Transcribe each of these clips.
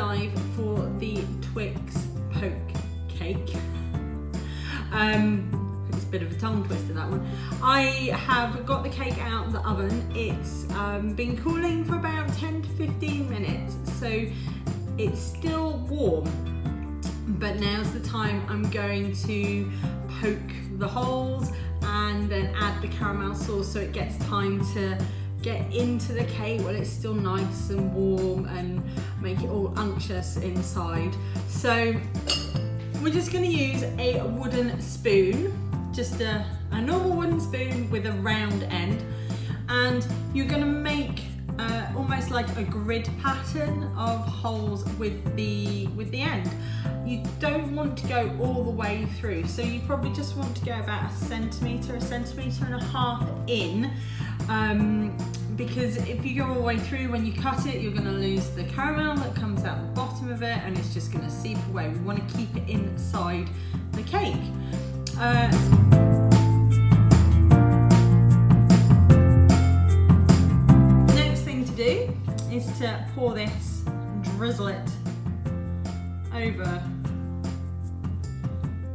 live for the Twix poke cake. Um, it's a bit of a tongue twister that one. I have got the cake out of the oven. It's um, been cooling for about 10 to 15 minutes, so it's still warm. But now's the time I'm going to poke the holes and then add the caramel sauce so it gets time to get into the cake while it's still nice and warm and make it all unctuous inside. So we're just gonna use a wooden spoon, just a, a normal wooden spoon with a round end. And you're gonna make uh, almost like a grid pattern of holes with the, with the end. You don't want to go all the way through, so you probably just want to go about a centimetre, a centimetre and a half in. Um, because if you go all the way through when you cut it you're going to lose the caramel that comes out the bottom of it and it's just going to seep away. We want to keep it inside the cake. Uh, next thing to do is to pour this, drizzle it over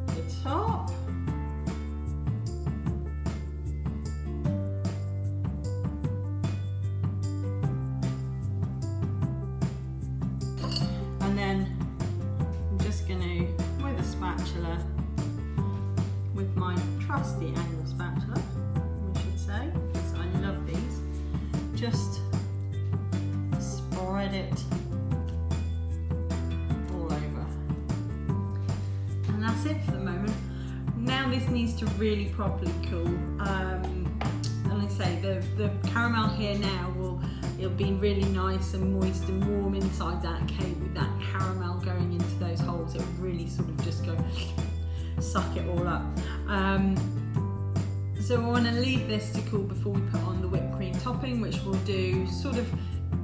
the top. Trusty angle spatula, we should say, because I love these, just spread it all over. And that's it for the moment. Now this needs to really properly cool. Um, and I say, the, the caramel here now will it'll be really nice and moist and warm inside that cake with that caramel going into those holes. It'll really sort of just go suck it all up. Um, so we want to leave this to cool before we put on the whipped cream topping, which we'll do sort of,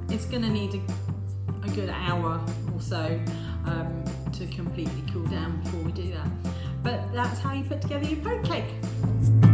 it's going to need a, a, good hour or so um, to completely cool down before we do that. But that's how you put together your poke cake.